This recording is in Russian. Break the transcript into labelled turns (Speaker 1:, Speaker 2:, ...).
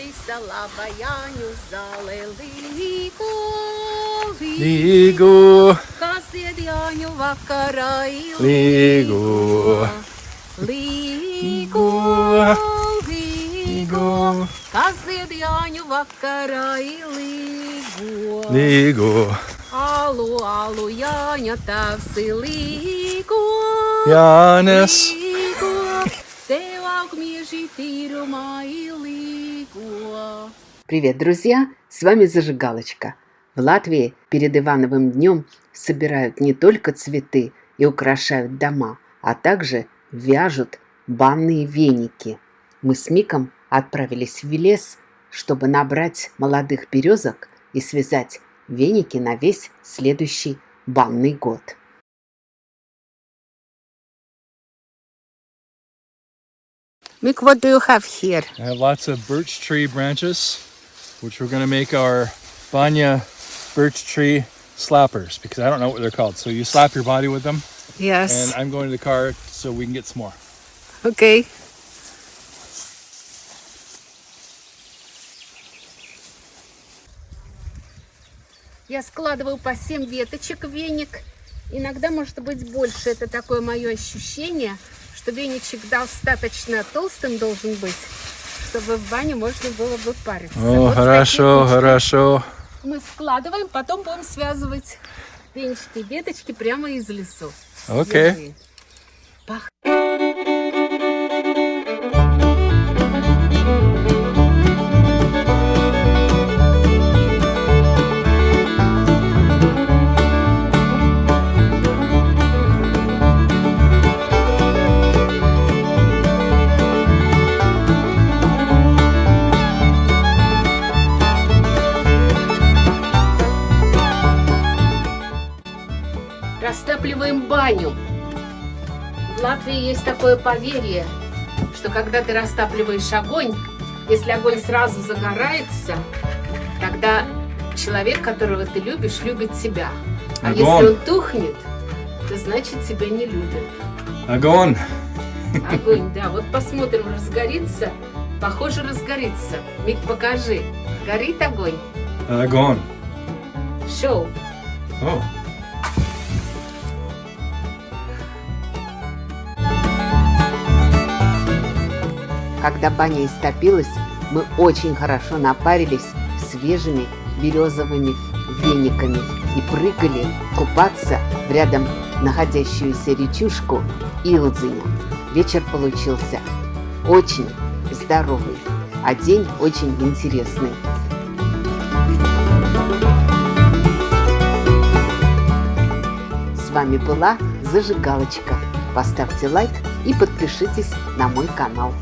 Speaker 1: Baltisa laba
Speaker 2: Jāņu
Speaker 1: zāle līgo, līgo,
Speaker 2: kas
Speaker 1: ied Jāņu vakarā līgo, līgo, līgo,
Speaker 2: kas
Speaker 1: ied Jāņu vakarā līgo, līgo,
Speaker 2: alu,
Speaker 1: alu Jāņa tavs līgo, Jānes, līgo.
Speaker 3: Привет, друзья! С вами Зажигалочка. В Латвии перед Ивановым днем собирают не только цветы и украшают дома, а также вяжут банные веники. Мы с Миком отправились в лес, чтобы набрать молодых березок и связать веники на весь следующий банный год.
Speaker 1: Мик, what do you have here?
Speaker 2: I have lots of birch tree branches, which we're going to make our banya birch tree slappers because I don't know what they're called. So you slap your body with them,
Speaker 1: Yes.
Speaker 2: and I'm going to the car so we can get some more.
Speaker 1: Okay. Я складываю по 7 веточек в веник. Иногда может быть больше. Это такое мое ощущение, Что веничек достаточно толстым должен быть, чтобы в бане можно было бы париться.
Speaker 2: О,
Speaker 1: Вот
Speaker 2: хорошо, хорошо.
Speaker 1: Мы складываем, потом будем связывать венчики и веточки прямо из лесу.
Speaker 2: Окей.
Speaker 1: Свежие. Растапливаем баню. В Латвии есть такое поверье, что когда ты растапливаешь огонь, если огонь сразу загорается, тогда человек, которого ты любишь, любит тебя. А
Speaker 2: Огонь.
Speaker 1: если он тухнет, то значит тебя не любит.
Speaker 2: Огонь.
Speaker 1: Огонь, да. Вот посмотрим, разгорится. Похоже, разгорится. Мик, покажи. Горит огонь.
Speaker 2: Огонь.
Speaker 1: Шоу.
Speaker 2: Oh.
Speaker 3: Когда баня истопилась, мы очень хорошо напарились свежими березовыми вениками и прыгали купаться в рядом находящуюся речушку Илдзиня. Вечер получился очень здоровый, а день очень интересный. С вами была Зажигалочка. Поставьте лайк и подпишитесь на мой канал.